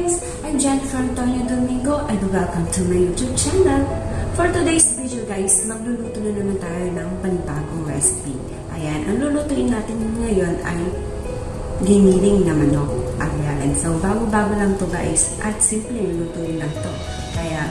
guys! I'm Jennifer Antonio Domingo and welcome to my YouTube channel. For today's video guys, magluluto na naman tayo ng panibagong recipe. Ayan, ang lulutuin natin ngayon ay giniling na manok. Ayan, so bago-bago lang to guys at simple yung lutuin lang to. Kaya